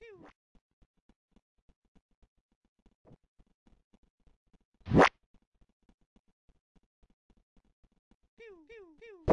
Pew. Pew, pew, pew.